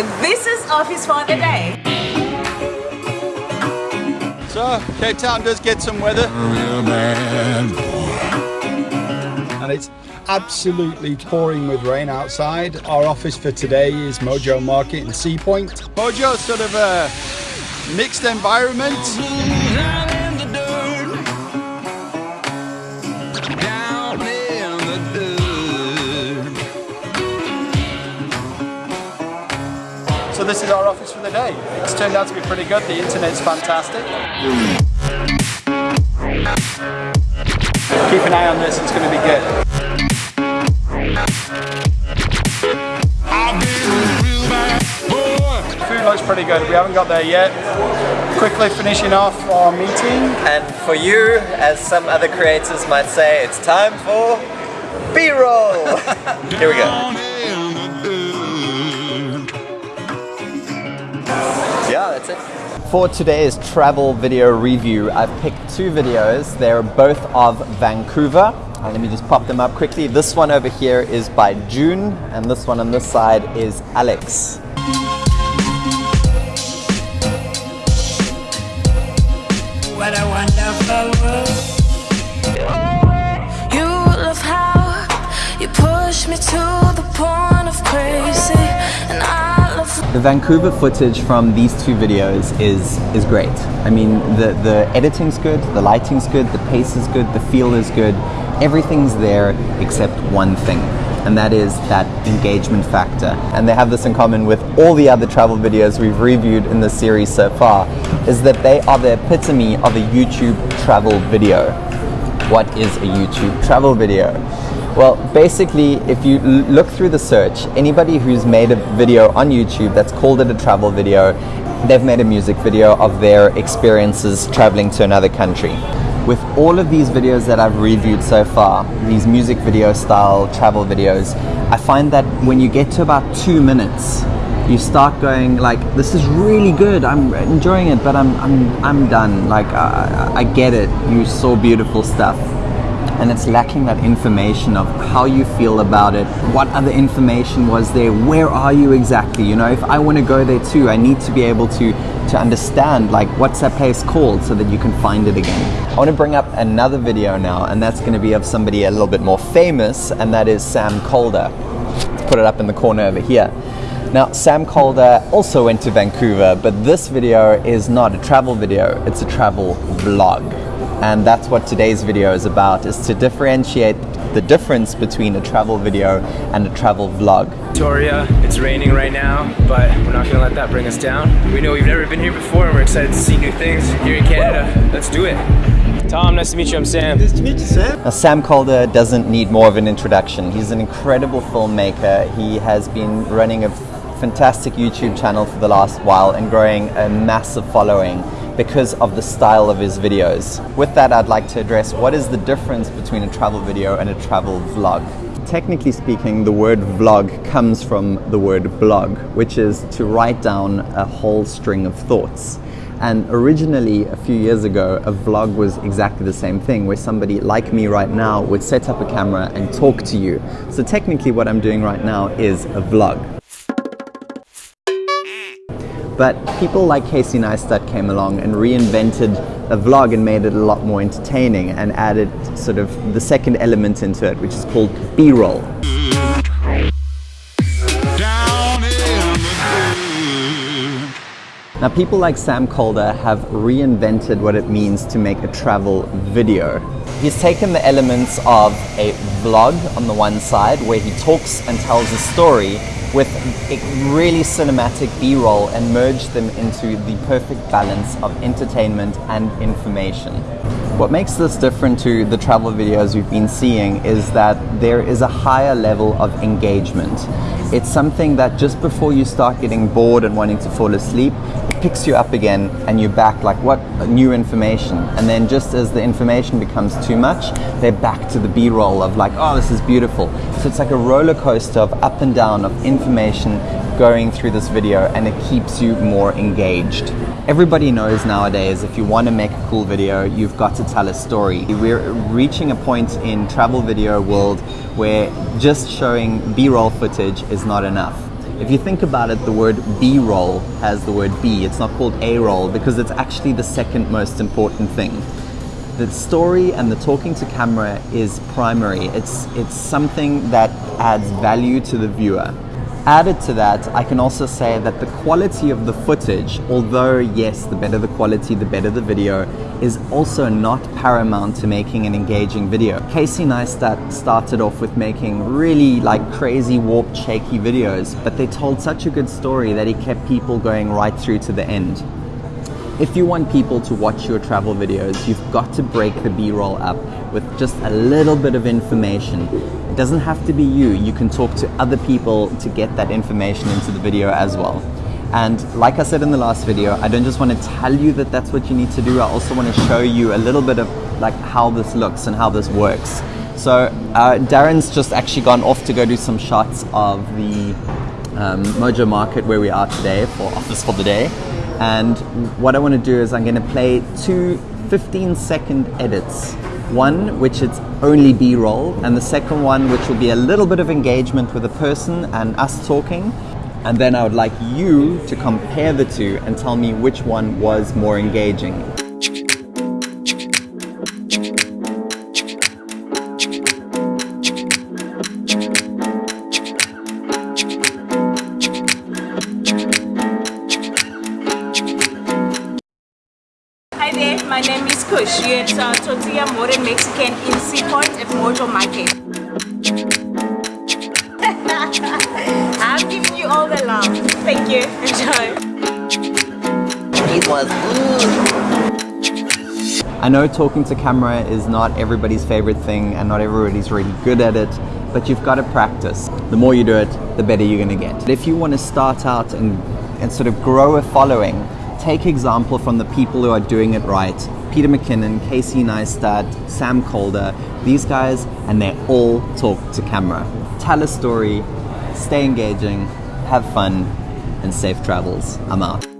This is Office for the Day. So, Cape Town does get some weather. And it's absolutely pouring with rain outside. Our office for today is Mojo Market in Sea Point. Mojo sort of a mixed environment. So this is our office for the day. It's turned out to be pretty good. The internet's fantastic. Keep an eye on this, it's going to be good. Food looks pretty good. We haven't got there yet. Quickly finishing off our meeting. And for you, as some other creators might say, it's time for B-roll. Here we go. For today's travel video review, I've picked two videos. They're both of Vancouver. Let me just pop them up quickly. This one over here is by June, and this one on this side is Alex. What a wonderful world. You love how you push me to The Vancouver footage from these two videos is is great. I mean, the the editing's good, the lighting's good, the pace is good, the feel is good. Everything's there except one thing, and that is that engagement factor. And they have this in common with all the other travel videos we've reviewed in this series so far, is that they are the epitome of a YouTube travel video. What is a YouTube travel video? Well, basically, if you look through the search, anybody who's made a video on YouTube that's called it a travel video, they've made a music video of their experiences traveling to another country. With all of these videos that I've reviewed so far, these music video style travel videos, I find that when you get to about two minutes, you start going like, "This is really good. I'm enjoying it, but I'm I'm I'm done. Like I, I I get it. You saw beautiful stuff." And it's lacking that information of how you feel about it what other information was there where are you exactly? You know if i want to go there too i need to be able to to understand like what's that place called so that you can find it again. I want to bring up another video now and that's going to be of somebody a little bit more famous and that is sam kolder. Let's put it up in the corner over here. Now, Sam Kolder also went to Vancouver, but this video is not a travel video, it's a travel vlog. And that's what today's video is about, is to differentiate the difference between a travel video and a travel vlog. Victoria. It's raining right now, but we're not gonna let that bring us down. We know we've never been here before and we're excited to see new things here in Canada. Let's do it. Tom, nice to meet you. I'm Sam. Nice to meet you, Sam. Now, Sam Kolder doesn't need more of an introduction. He's an incredible filmmaker. He has been running a fantastic YouTube channel for the last while and growing a massive following because of the style of his videos. With that, I'd like to address what is the difference between a travel video and a travel vlog. Technically speaking, the word vlog comes from the word blog, which is to write down a whole string of thoughts. And originally, a few years ago, a vlog was exactly the same thing, where somebody like me right now would set up a camera and talk to you. So technically, what I'm doing right now is a vlog. But people like Casey Neistat came along and reinvented a vlog and made it a lot more entertaining and added sort of the second element into it, which is called B-roll. Now, people like Sam Kolder have reinvented what it means to make a travel video. He's taken the elements of a vlog on the one side, where he talks and tells a story, with a really cinematic B-roll and merge them into the perfect balance of entertainment and information. What makes this different to the travel videos we've been seeing is that there is a higher level of engagement. It's something that just before you start getting bored and wanting to fall asleep, picks you up again and you're back like what new information. And then just as the information becomes too much, they're back to the B-roll of like, oh, this is beautiful. So it's like a roller coaster of up and down of information going through this video and it keeps you more engaged. Everybody knows nowadays if you want to make a cool video, you've got to tell a story. We're reaching a point in travel video world where just showing B-roll footage is not enough. If you think about it, the word B-roll has the word B. It's not called A-roll because it's actually the second most important thing. The story and the talking to camera is primary. It's, it's something that adds value to the viewer. Added to that, I can also say that the quality of the footage, although yes, the better the quality, the better the video, is also not paramount to making an engaging video. Casey Neistat started off with making really like crazy warped shaky videos, but they told such a good story that he kept people going right through to the end. If you want people to watch your travel videos, you've got to break the B-roll up with just a little bit of information. It doesn't have to be you. You can talk to other people to get that information into the video as well. And like I said in the last video, I don't just want to tell you that that's what you need to do. I also want to show you a little bit of like how this looks and how this works. So uh, Darren's just actually gone off to go do some shots of the um, Mojo Market where we are today for Office for the Day. And what I want to do is I'm going to play two 15 second edits. One which is only B-roll and the second one which will be a little bit of engagement with the person and us talking. And then I would like you to compare the two and tell me which one was more engaging. Is at uh, Tortilla Modern Mexican in Seapoint at Mojo Market. I'm giving you all the love. Thank you. Enjoy. It was. I know talking to camera is not everybody's favorite thing and not everybody's really good at it, but you've got to practice. The more you do it, the better you're going to get. If you want to start out and, and sort of grow a following, take example from the people who are doing it right. Peter McKinnon, Casey Neistat, Sam Kolder, these guys, and they all talk to camera. Tell a story, stay engaging, have fun, and safe travels. I'm out.